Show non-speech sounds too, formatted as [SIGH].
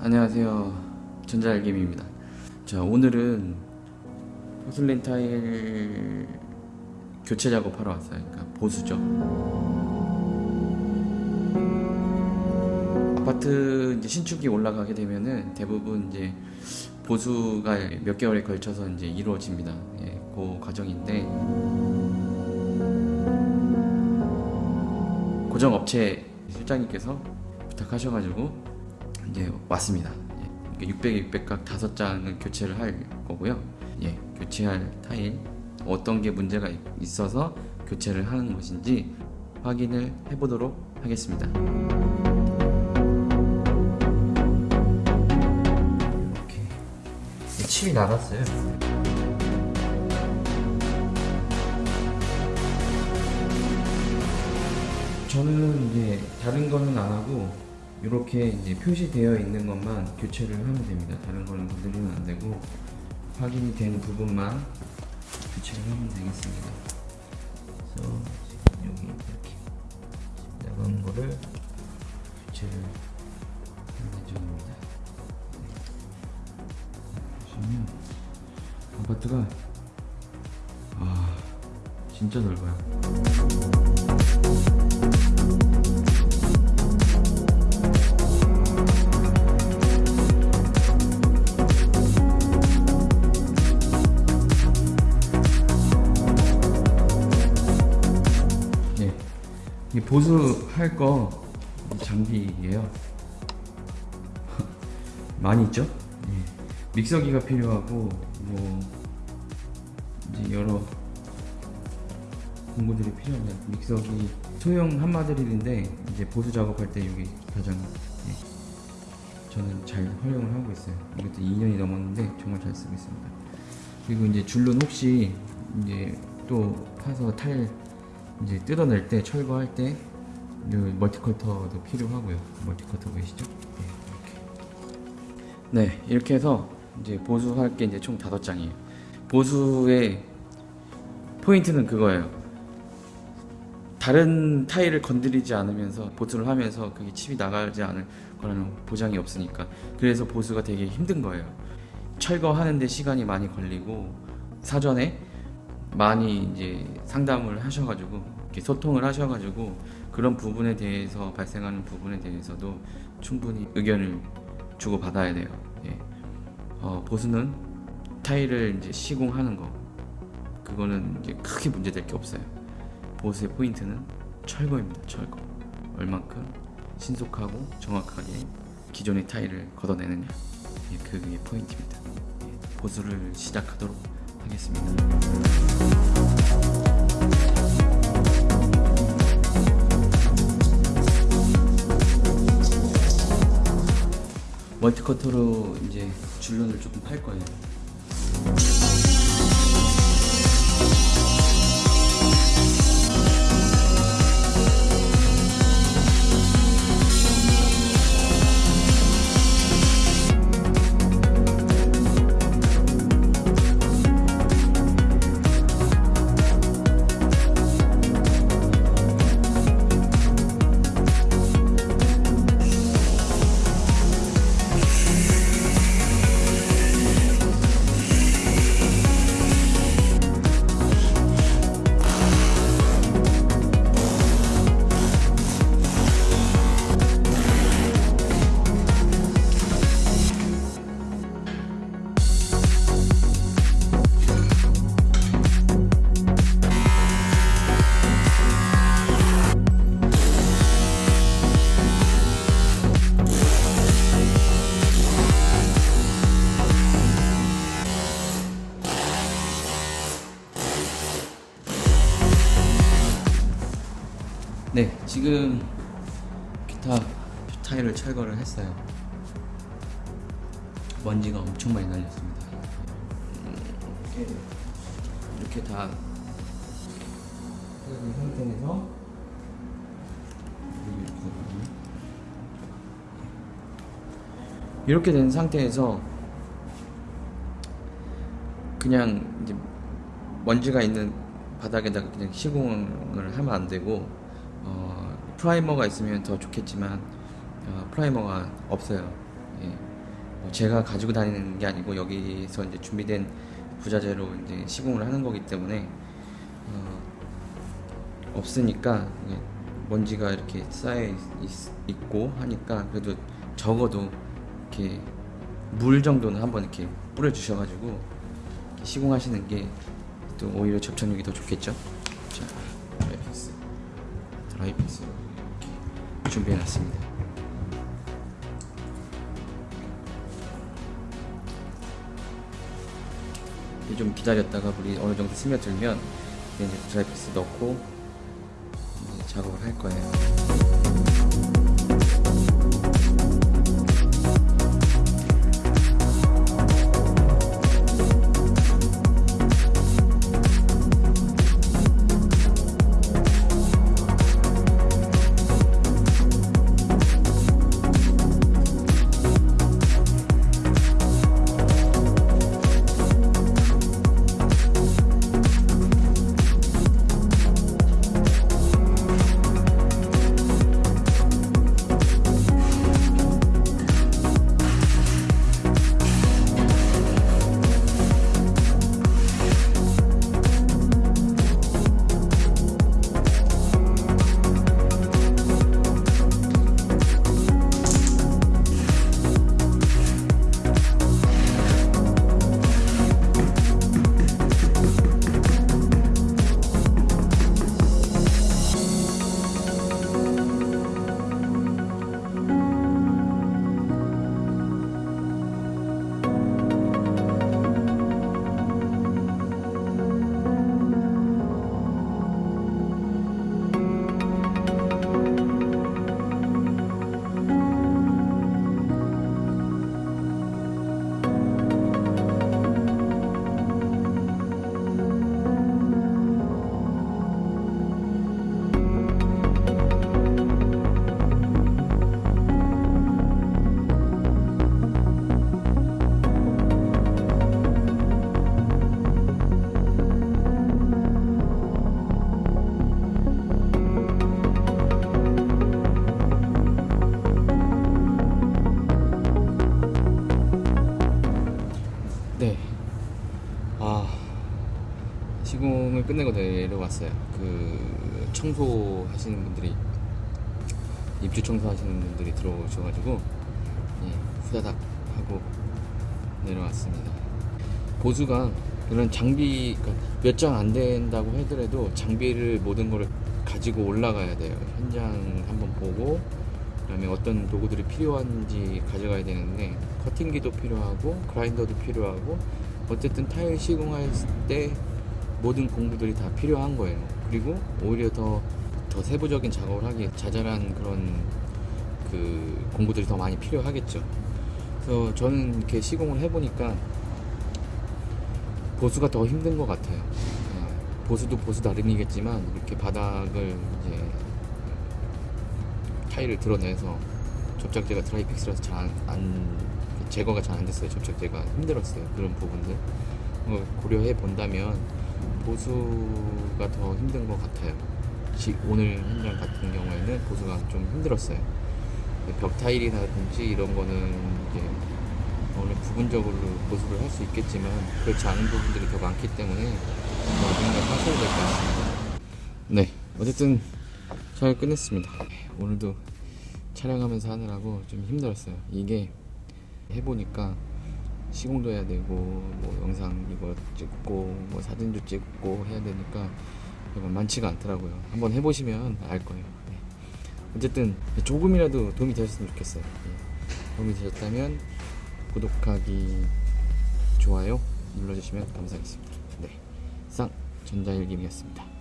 네, 안녕하세요. 전자알림입니다. 자, 오늘은 포슬린 타일 교체 작업하러 왔어요. 그러니까 보수죠. 아파트 이제 신축이 올라가게 되면은 대부분 이제 보수가 몇 개월에 걸쳐서 이제 이루어집니다. 예, 그 과정인데 고정 업체 실장님께서 부탁하셔가지고 이제 왔습니다. 예, 600에 600각 다섯 장을 교체를 할 거고요. 예, 교체할 타일 어떤 게 문제가 있어서 교체를 하는 것인지 확인을 해보도록 하겠습니다. 이렇게 칩이 나갔어요. 저는 이제 다른 거는 안 하고 이렇게 이제 표시되어 있는 것만 교체를 하면 됩니다. 다른 거는 건드리면 안 되고 확인이 된 부분만 교체를 하면 되겠습니다. 그래서 지금 여기 이렇게 나간 거를 교체를 하는 예정입니다. 보시면 아파트가 아 진짜 넓어요. 보수할 거 장비예요. [LAUGHS] 많이 있죠? 예. 믹서기가 필요하고 뭐 이제 여러 공구들이 필요합니다. 믹서기 소형 한마드릴인데 이제 보수 작업할 때 여기 가장 예. 저는 잘 활용을 하고 있어요. 이것도 2년이 넘었는데 정말 잘 쓰고 있습니다. 그리고 이제 줄눈 혹시 이제 또 파서 탈 이제 뜯어낼 때 철거할 때요 멀티커터도 필요하고요. 멀티커터 보이시죠? 네, 이렇게. 네, 이렇게 해서 이제 보수할 게 이제 총 다섯 장이에요. 보수의 포인트는 그거예요. 다른 타일을 건드리지 않으면서 보수를 하면서 그게 칩이 나가지 않을 거라는 보장이 없으니까 그래서 보수가 되게 힘든 거예요. 철거하는데 시간이 많이 걸리고 사전에 많이 이제 상담을 하셔가지고 이렇게 소통을 하셔가지고 그런 부분에 대해서 발생하는 부분에 대해서도 충분히 의견을 주고 받아야 돼요. 예. 어, 보수는 타일을 이제 시공하는 거 그거는 이제 크게 문제될 게 없어요. 보수의 포인트는 철거입니다. 철거. 얼만큼 신속하고 정확하게 기존의 타일을 걷어내느냐 예, 그게 포인트입니다. 예, 보수를 시작하도록 하겠습니다. 멀티커터로 이제 줄눈을 조금 팔 거예요. 네, 지금 기타 타일을 철거를 했어요. 먼지가 엄청 많이 날렸습니다. 이렇게, 이렇게 다 상태에서 이렇게 된 상태에서 그냥 이제 먼지가 있는 바닥에다가 그냥 시공을 하면 안 되고 어, 프라이머가 있으면 더 좋겠지만 어, 프라이머가 없어요. 뭐 제가 가지고 다니는 게 아니고 여기서 이제 준비된 부자재로 이제 시공을 하는 거기 때문에 어, 없으니까 먼지가 이렇게 쌓여 있, 있- 있고 하니까 그래도 적어도 이렇게 물 정도는 한번 이렇게 뿌려 주셔가지고 시공하시는 게 또 오히려 접착력이 더 좋겠죠. 자, Dryfix 이렇게 준비해놨습니다. 좀 기다렸다가 물이 어느 정도 스며들면 이제 Dryfix 넣고 작업을 할 거예요. 끝내고 내려왔어요. 그 청소 하시는 분들이 입주 청소 하시는 분들이 들어오셔가지고 예, 후다닥 하고 내려왔습니다. 보수가 이런 장비 그러니까 몇장 안 된다고 하더라도 장비를 모든 걸 가지고 올라가야 돼요. 현장 한번 보고 그 다음에 어떤 도구들이 필요한지 가져가야 되는데 커팅기도 필요하고 그라인더도 필요하고 어쨌든 타일 시공할 때 모든 공구들이 다 필요한 거예요. 그리고 오히려 더, 더 세부적인 작업을 하기 자잘한 그런 그 공구들이 더 많이 필요하겠죠. 그래서 저는 이렇게 시공을 해보니까 보수가 더 힘든 것 같아요. 예, 보수도 보수 나름이겠지만 이렇게 바닥을 이제 타일을 드러내서 접착제가 드라이픽스라서 잘안 제거가 잘 안 됐어요. 접착제가 힘들었어요. 그런 부분들 어, 고려해 본다면 보수가 더 힘든 것 같아요. 지- 오늘 현장 같은 경우에는 보수가 좀 힘들었어요. 벽 타일이라든지 이런 거는 이제 어느 부분적으로 보수를 할 수 있겠지만 그렇지 않은 부분들이 더 많기 때문에 더 생각하셔야 될 것 같습니다. 네, 어쨌든 잘 끝냈습니다. 오늘도 촬영하면서 하느라고 좀 힘들었어요. 이게 해보니까 시공도 해야 되고 뭐 영상 이거 찍고 뭐 사진도 찍고 해야 되니까 만만치가 않더라고요. 한번 해보시면 알 거예요. 네. 어쨌든 조금이라도 도움이 되셨으면 좋겠어요. 예. 도움이 되셨다면 구독하기, 좋아요 눌러주시면 감사하겠습니다. 네, 쌍 전자일김이었습니다.